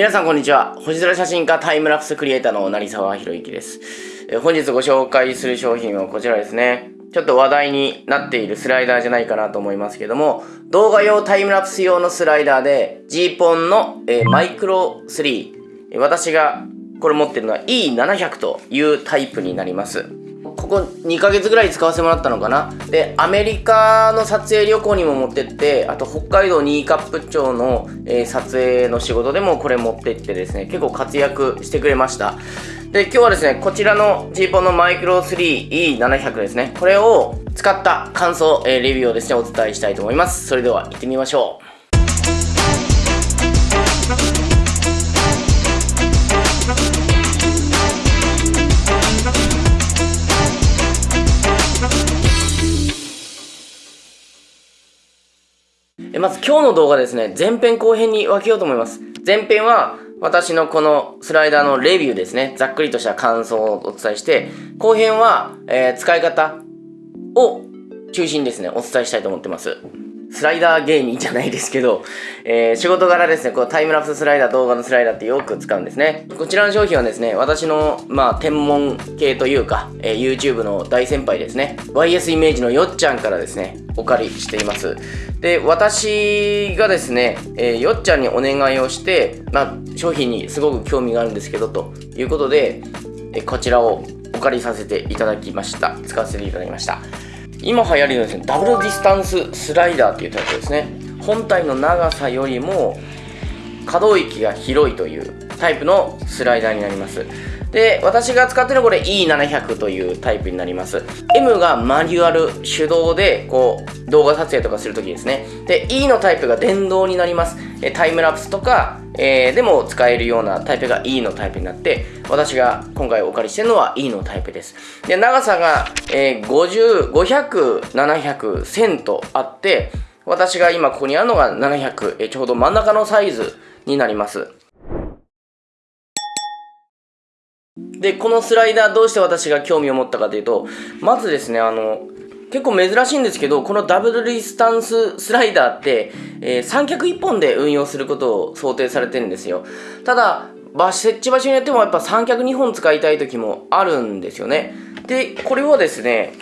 皆さんこんにちは。星空写真家タイムラプスクリエイターの成沢宏之です。え本日ご紹介する商品はこちらですね。ちょっと話題になっているスライダーじゃないかなと思いますけども動画用タイムラプス用のスライダーで G ポンの、えマイクロ3私がこれ持ってるのは E700 というタイプになります。ここ2ヶ月ぐらい使わせてもらったのかな。でアメリカの撮影旅行にも持ってってあと北海道新カップ町の、えー、撮影の仕事でもこれ持ってってですね結構活躍してくれました。で今日はですねこちらの G ポンのマイクロ 3E700 ですね。これを使った感想、えー、レビューをですねお伝えしたいと思います。それでは行ってみましょう。まず今日の動画ですね、前編後編に分けようと思います。前編は私のこのスライダーのレビューですね、ざっくりとした感想をお伝えして、後編は、えー、使い方を中心にですね、お伝えしたいと思ってます。スライダー芸人じゃないですけど、えー、仕事柄ですね、こうタイムラプススライダー、動画のスライダーってよく使うんですね。こちらの商品はですね、私の、まあ、天文系というか、えー、YouTube の大先輩ですね、YS イメージのよっちゃんからですね、お借りしています。で、私がですね、えー、よっちゃんにお願いをして、まあ、商品にすごく興味があるんですけど、ということで、えこちらをお借りさせていただきました。使わせていただきました。今流行りのですね、ダブルディスタンススライダーっていうタイプですね。本体の長さよりも可動域が広いというタイプのスライダーになります。で、私が使ってるこれ E700 というタイプになります。M がマニュアル手動で、こう、動画撮影とかするときですね。で、E のタイプが電動になります。タイムラプスとか、えー、でも使えるようなタイプが E のタイプになって、私が今回お借りしてるのは E のタイプです。で、長さが、えー、50、500、700、1000とあって、私が今ここにあるのが700、えー、ちょうど真ん中のサイズになります。で、このスライダーどうして私が興味を持ったかというと、まずですね、あの、結構珍しいんですけど、このダブルリスタンススライダーって、えー、三脚1本で運用することを想定されてるんですよ。ただ、設置場所によってもやっぱ三脚2本使いたい時もあるんですよね。で、これはですね、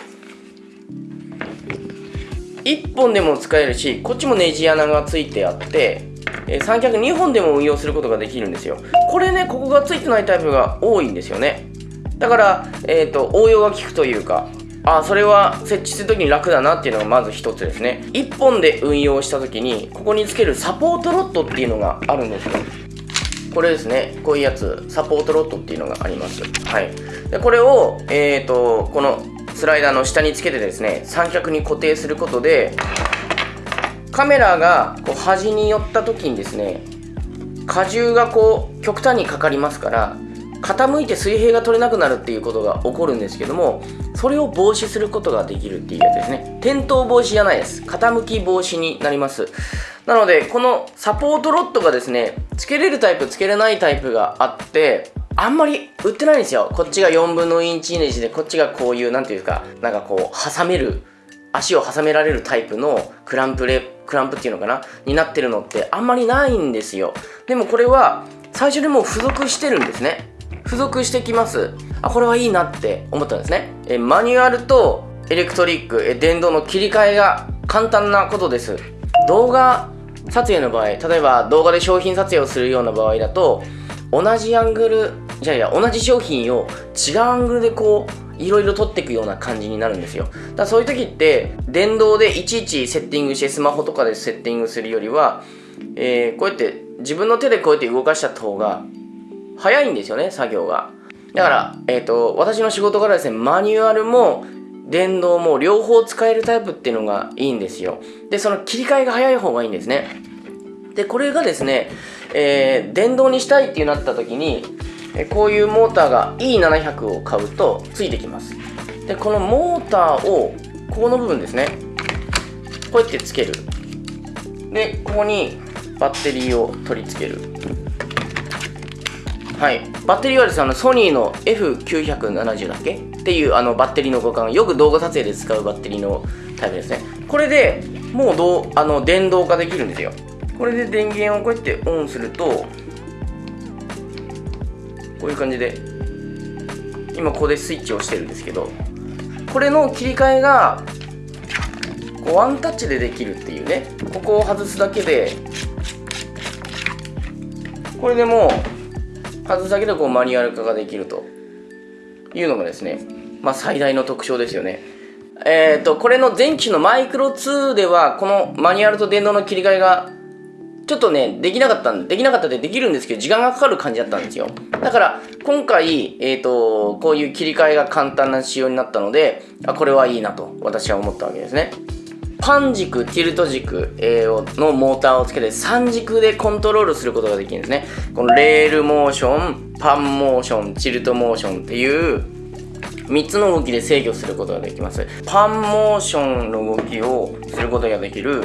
1本でも使えるし、こっちもネジ穴がついてあって、え三脚2本でも運用することができるんですよ。これねここがついてないタイプが多いんですよね。だから、えーと、応用が効くというかあそれは設置するときに楽だなっていうのがまず一つですね。1本で運用した時にここにつけるサポートロッドっていうのがあるんですよ。これですね。こういうやつサポートロッドっていうのがあります。はい。でこれをえっ、ー、とこのスライダーの下につけてですね三脚に固定することでカメラがこう端に寄った時にですね荷重がこう極端にかかりますから傾いて水平が取れなくなるっていうことが起こるんですけどもそれを防止することができるっていうやつですね。転倒防止じゃないです。傾き防止になります。なのでこのサポートロッドがですねつけれるタイプつけれないタイプがあってあんまり売ってないんですよ。こっちが4分の1イネジでこっちがこういう何ていうかなんかこう挟める足を挟められるタイプのクランプレクランプっていうのかな？になってるのってあんまりないんですよ。でもこれは最初にもう付属してるんですね。付属してきます。あこれはいいなって思ったんですね。えマニュアルとエレクトリックえ電動の切り替えが簡単なことです。動画撮影の場合例えば動画で商品撮影をするような場合だと同じアングルじゃあいや同じ商品を違うアングルでこういろいろ取っていくような感じになるんですよ。だからそういう時って電動でいちいちセッティングしてスマホとかでセッティングするよりは、えー、こうやって自分の手でこうやって動かしちゃった方が早いんですよね作業が。だから、えーと、私の仕事からですねマニュアルも電動も両方使えるタイプっていうのがいいんですよ。でその切り替えが早い方がいいんですね。でこれがですね、えー、電動にしたいってなった時にこういうモーターが E700 を買うとついてきます。でこのモーターをここの部分ですね。こうやってつける。でここにバッテリーを取り付ける。はい。バッテリーはですねあのソニーの F970 だっけ？っていうあのバッテリーの互換。よく動画撮影で使うバッテリーのタイプですね。これでもうどうあの電動化できるんですよ。これで電源をこうやってオンするとこういう感じで今ここでスイッチを押してるんですけどこれの切り替えがこうワンタッチでできるっていうねここを外すだけでこれでもう外すだけでこうマニュアル化ができるというのがですねまあ最大の特徴ですよね。えっ、ー、とこれの前期のマイクロ2ではこのマニュアルと電動の切り替えがちょっとね、できなかったんで、できなかったでできるんですけど、時間がかかる感じだったんですよ。だから、今回、えっ、ー、と、こういう切り替えが簡単な仕様になったので、あ、これはいいなと、私は思ったわけですね。パン軸、ティルト軸、えー、のモーターをつけて3軸でコントロールすることができるんですね。このレールモーション、パンモーション、チルトモーションっていう3つの動きで制御することができます。パンモーションの動きをすることができる、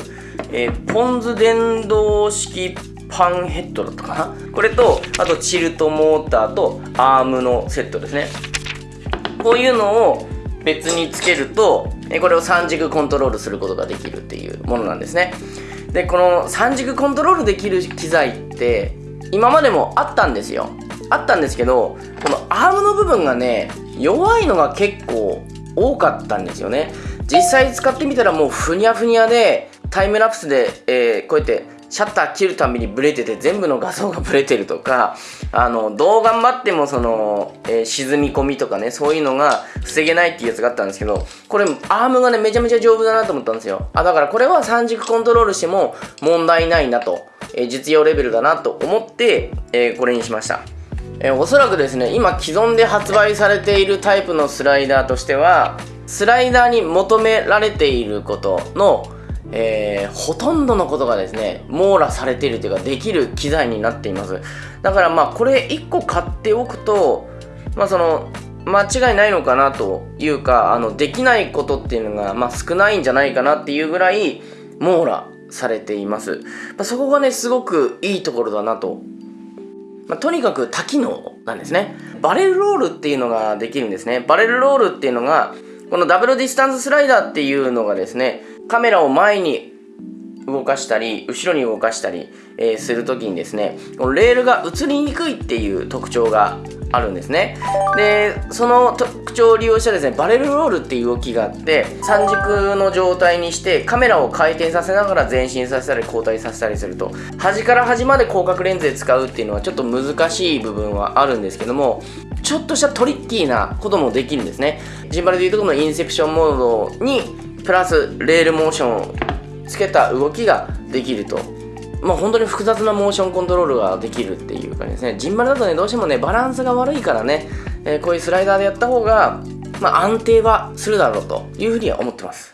えー、 PONS 電動式パンヘッドだったかな？これと、あとチルトモーターとアームのセットですね。こういうのを別につけると、これを3軸コントロールすることができるっていうものなんですね。で、この3軸コントロールできる機材って今までもあったんですよ。あったんですけど、このアームの部分がね、弱いのが結構多かったんですよね。実際使ってみたらもうふにゃふにゃでタイムラプスで、えー、こうやってシャッター切るたびにブレてて全部の画像がブレてるとかあのどう頑張ってもその、えー、沈み込みとかねそういうのが防げないっていうやつがあったんですけどこれアームがねめちゃめちゃ丈夫だなと思ったんですよ。あだからこれは三軸コントロールしても問題ないなと、えー、実用レベルだなと思って、えこれにしました。えー、おそらくですね今既存で発売されているタイプのスライダーとしてはスライダーに求められていることの、えー、ほとんどのことがですね網羅されているというかできる機材になっています。だからまあこれ1個買っておくとまあその間違いないのかなというかあのできないことっていうのが、まあ、少ないんじゃないかなっていうぐらい網羅されています、まあ、そこがねすごくいいところだなとまあ、とにかく多機能なんですね。バレルロールっていうのができるんですね。バレルロールっていうのが、このダブルディスタンススライダーっていうのがですね、カメラを前に動かしたり、後ろに動かしたり、えー、するときにですね、このレールが映りにくいっていう特徴があるんですね。でその特徴を利用したですねバレルロールっていう動きがあって三軸の状態にしてカメラを回転させながら前進させたり後退させたりすると。端から端まで広角レンズで使うっていうのはちょっと難しい部分はあるんですけどもちょっとしたトリッキーなこともできるんですね。ジンバルでいうとこのインセプションモードにプラスレールモーションをつけた動きができると。まあ、本当に複雑なモーションコントロールができるっていう感じですね。ジンバルだとね、どうしてもね、バランスが悪いからね、えー、こういうスライダーでやった方が、まあ、安定はするだろうというふうには思ってます。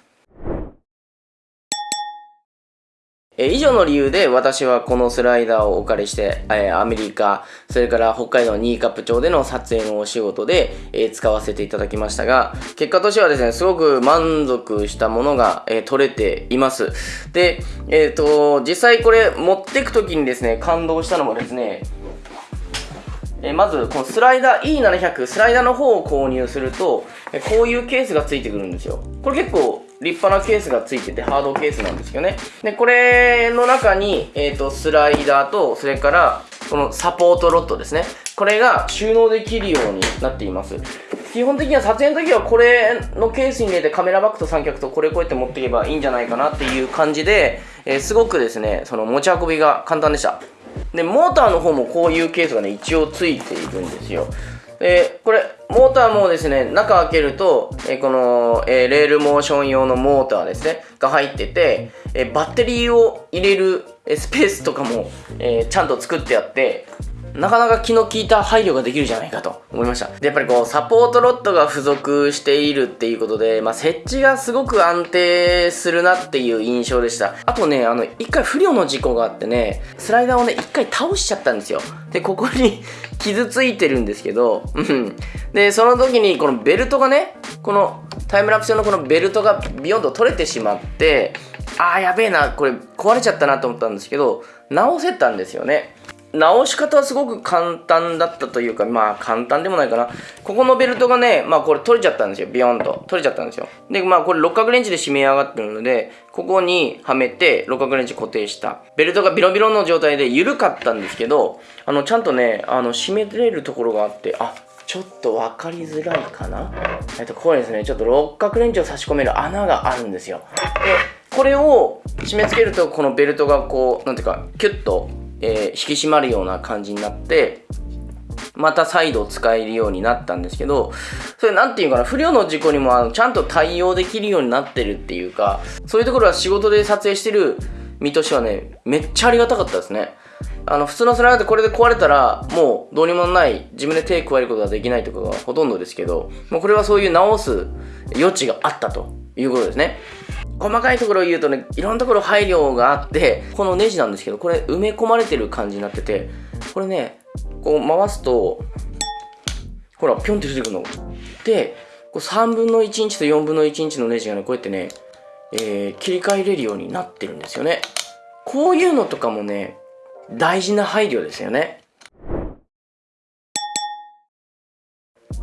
え以上の理由で私はこのスライダーをお借りして、えアメリカ、それから北海道ニーカップ町での撮影のお仕事で、え使わせていただきましたが、結果としてはですね、すごく満足したものが、え取れています。で、えっ、ー、と、実際これ持ってく時にですね、感動したのもですね、えまずこのスライダー E700 スライダーの方を購入するとこういうケースがついてくるんですよこれ結構立派なケースがついててハードケースなんですよね。でこれの中に、えーと、スライダーとそれからこのサポートロッドですね。これが収納できるようになっています。基本的には撮影の時はこれのケースに入れてカメラバッグと三脚とこれこうやって持っていけばいいんじゃないかなっていう感じで、えー、すごくですねその持ち運びが簡単でした。でモーターの方もこういうケースがね一応ついているんですよ。でこれモーターもですね中開けると、えこの、えレールモーション用のモーターですねが入ってて、えバッテリーを入れるスペースとかも、えちゃんと作ってあってなかなか気の利いた配慮ができるじゃないかと思いました。で、やっぱりこう、サポートロッドが付属しているっていうことで、まあ、設置がすごく安定するなっていう印象でした。あとね、あの、一回不良の事故があってね、スライダーをね、一回倒しちゃったんですよ。で、ここに 傷ついてるんですけど、うん。で、その時にこのベルトがね、このタイムラプス用のこのベルトがビヨンと取れてしまって、あーやべえな、これ壊れちゃったなと思ったんですけど、直せたんですよね。直し方はすごく簡単だったというか、まあ簡単でもないかな。ここのベルトがね、まあこれ取れちゃったんですよ。ビヨンと。取れちゃったんですよ。で、まあこれ六角レンチで締め上がってるので、ここにはめて六角レンチ固定した。ベルトがビロビロの状態で緩かったんですけど、あの、ちゃんとね、あの、締めれるところがあって、あ、ちょっと分かりづらいかな。えっと、ここにですね、ちょっと六角レンチを差し込める穴があるんですよ。で、これを締め付けると、このベルトがこう、なんていうか、キュッとえー、引き締まるような感じになってまた再度使えるようになったんですけどそれ何て言うかな不良の事故にもあのちゃんと対応できるようになってるっていうかそういうところは仕事で撮影してる身としてはねめっちゃありがたかったですね。あの普通のスライダーってこれで壊れたらもうどうにもない自分で手加えることができないとかがほとんどですけどもうこれはそういう直す余地があったということですね細かいところを言うとね、いろんなところ配慮があって、このネジなんですけど、これ埋め込まれてる感じになってて、これね、こう回すと、ほら、ぴょんって出てくるの。で、こう3分の1インチと4分の1インチのネジがね、こうやってね、えー、切り替えれるようになってるんですよね。こういうのとかもね、大事な配慮ですよね。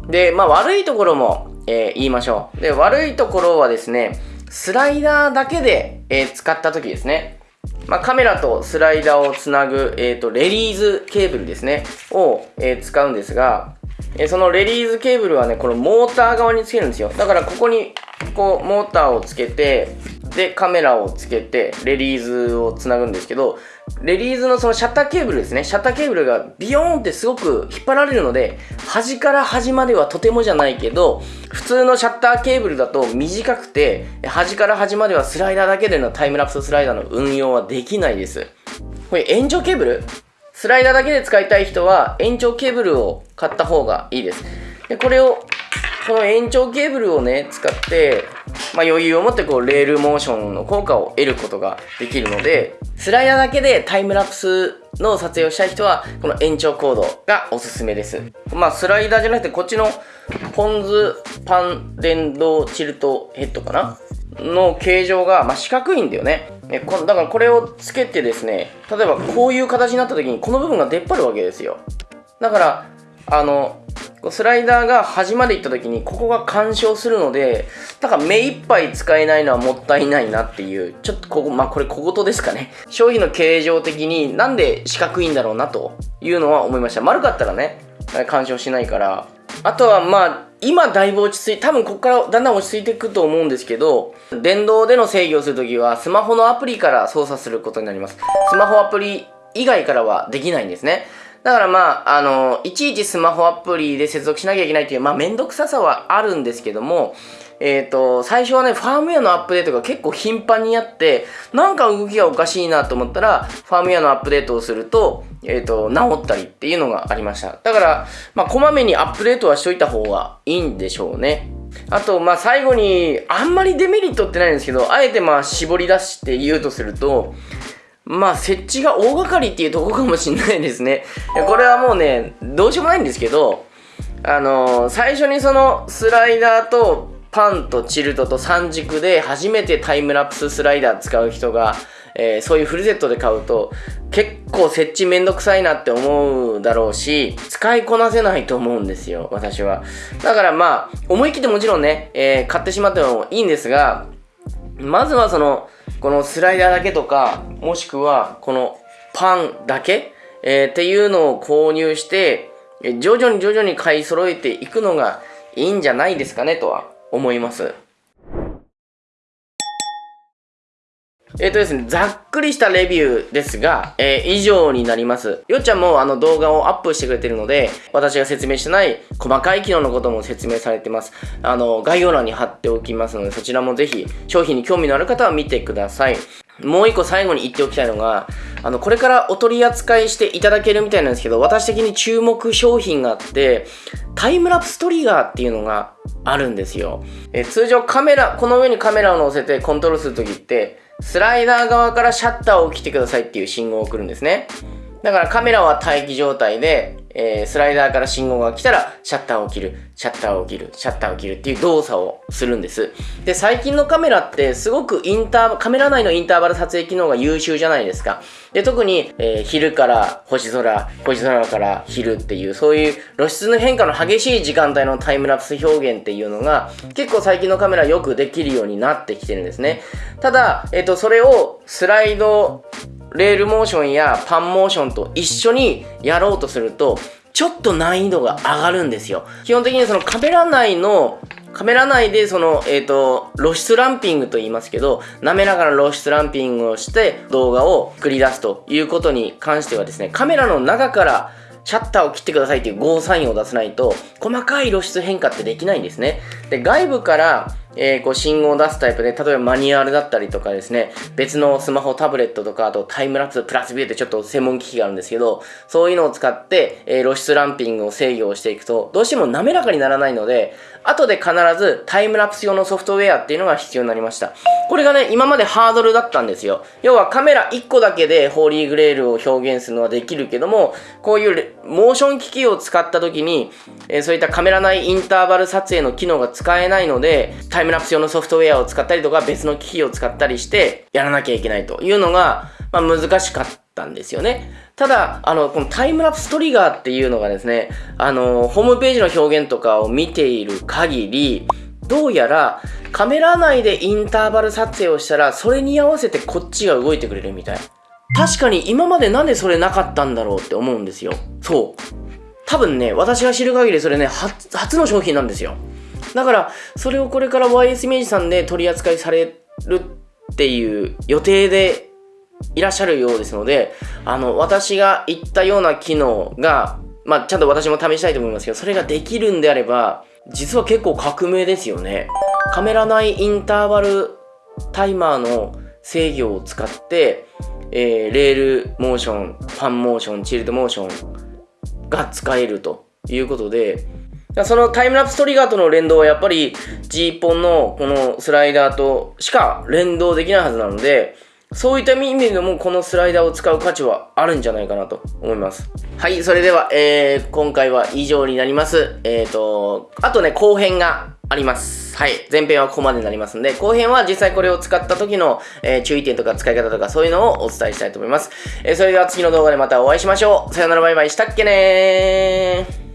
で、まあ悪いところも、えー、言いましょう。で、悪いところはですね、スライダーだけで、えー、使った時ですね。まあ、カメラとスライダーをつなぐ、えーと、レリーズケーブルですね、を、えー、使うんですが、えー、そのレリーズケーブルはね、このモーター側につけるんですよ。だからここに、こう、モーターをつけて、で、カメラをつけて、レリーズをつなぐんですけど、レリーズのそのシャッターケーブルですね。シャッターケーブルがビヨーンってすごく引っ張られるので、端から端まではとてもじゃないけど、普通のシャッターケーブルだと短くて、端から端まではスライダーだけでのタイムラプススライダーの運用はできないです。これ延長ケーブル？スライダーだけで使いたい人は延長ケーブルを買った方がいいです。で、これを、この延長ケーブルをね、使って、まあ、余裕を持ってこうレールモーションの効果を得ることができるのでスライダーだけでタイムラプスの撮影をしたい人はこの延長コードがおすすめです。まあスライダーじゃなくてこっちのポンズパン電動チルトヘッドかな？の形状が、まあ、四角いんだよね。ねこだからこれをつけてですね例えばこういう形になった時にこの部分が出っ張るわけですよ。だからあのスライダーが端まで行った時にここが干渉するのでだから目いっぱい使えないのはもったいないなっていう。ちょっとここまあこれ小言ですかね。商品の形状的になんで四角いんだろうなというのは思いました。丸かったらね干渉しないから。あとはまあ今だいぶ落ち着い多分ここからだんだん落ち着いていくと思うんですけど電動での制御をするときはスマホのアプリから操作することになります。スマホアプリ以外からはできないんですね。だからまあ、あの、いちいちスマホアプリで接続しなきゃいけないっていう、まあ、めんどくささはあるんですけども、えっ、ー、と、最初はね、ファームウェアのアップデートが結構頻繁にあって、なんか動きがおかしいなと思ったら、ファームウェアのアップデートをすると、えっ、ー、と、治ったりっていうのがありました。だから、まあ、こまめにアップデートはしといた方がいいんでしょうね。あと、まあ、最後に、あんまりデメリットってないんですけど、あえてまあ、絞り出して言うとすると、まあ、設置が大掛かりっていうとこかもしんないですね。これはもうね、どうしようもないんですけど、あのー、最初にそのスライダーとパンとチルトと三軸で初めてタイムラプススライダー使う人が、えー、そういうフルセットで買うと結構設置めんどくさいなって思うだろうし使いこなせないと思うんですよ私はだからまあ思い切ってもちろんね、えー、買ってしまってもいいんですがまずはそのこのスライダーだけとか、もしくはこのパンだけ、えー、っていうのを購入して、徐々に徐々に買い揃えていくのがいいんじゃないですかねとは思います。えっ、ー、とですね、ざっくりしたレビューですが、えー、以上になります。よっちゃんもあの動画をアップしてくれてるので、私が説明してない細かい機能のことも説明されてます。あの、概要欄に貼っておきますので、そちらもぜひ商品に興味のある方は見てください。もう一個最後に言っておきたいのが、あの、これからお取り扱いしていただけるみたいなんですけど、私的に注目商品があって、タイムラプストリガーっていうのがあるんですよ。え通常カメラ、この上にカメラを乗せてコントロールするときって、スライダー側からシャッターを切ってくださいっていう信号を送るんですね。だからカメラは待機状態で、えー、スライダーから信号が来たら、シャッターを切る、シャッターを切る、シャッターを切るっていう動作をするんです。で、最近のカメラってすごくインター、カメラ内のインターバル撮影機能が優秀じゃないですか。で、特に、えー、昼から星空、星空から昼っていう、そういう露出の変化の激しい時間帯のタイムラプス表現っていうのが、結構最近のカメラよくできるようになってきてるんですね。ただ、えっ、ー、と、それをスライド、レールモーションやパンモーションと一緒にやろうとすると、ちょっと難易度が上がるんですよ。基本的にそのカメラ内のカメラ内でその、えっ、ー、と、露出ランピングと言いますけど、滑らかな露出ランピングをして動画を繰り出すということに関してはですね、カメラの中からシャッターを切ってくださいっていうゴーサインを出さないと、細かい露出変化ってできないんですね。で、外部からえー、こう信号を出すタイプで、例えばマニュアルだったりとかですね、別のスマホ、タブレットとか、あとタイムラプス、プラスビューってちょっと専門機器があるんですけど、そういうのを使って、えー、露出ランピングを制御をしていくと、どうしても滑らかにならないので、後で必ずタイムラプス用のソフトウェアっていうのが必要になりました。これがね、今までハードルだったんですよ。要はカメラ1個だけでホーリーグレールを表現するのはできるけども、こういうモーション機器を使った時に、えー、そういったカメラ内インターバル撮影の機能が使えないので、タイムラプス用のソフトウェアを使ったりとか別の機器を使ったりしてやらなきゃいけないというのが、まあ、難しかったんですよね。ただ、あの、このタイムラプストリガーっていうのがですね、あの、ホームページの表現とかを見ている限り、どうやらカメラ内でインターバル撮影をしたら、それに合わせてこっちが動いてくれるみたい。確かに今までなんでそれなかったんだろうって思うんですよ。そう。多分ね、私が知る限りそれね、初の商品なんですよ。だから、それをこれから YS 明治さんで取り扱いされるっていう予定でいらっしゃるようですので、あの、私が言ったような機能が、まあ、ちゃんと私も試したいと思いますけど、それができるんであれば、実は結構革命ですよね。カメラ内インターバルタイマーの制御を使って、えー、レールモーション、パンモーション、チルトモーションが使えるということで、そのタイムラプストリガーとの連動はやっぱり G ポンのこのスライダーとしか連動できないはずなので、そういった意味でもこのスライダーを使う価値はあるんじゃないかなと思います。はい、それでは、えー、今回は以上になります。えっ、ー、と、あとね、後編があります。はい。前編はここまでになりますんで、後編は実際これを使った時の、えー、注意点とか使い方とかそういうのをお伝えしたいと思います。えー、それでは次の動画でまたお会いしましょう。さよならバイバイしたっけねー。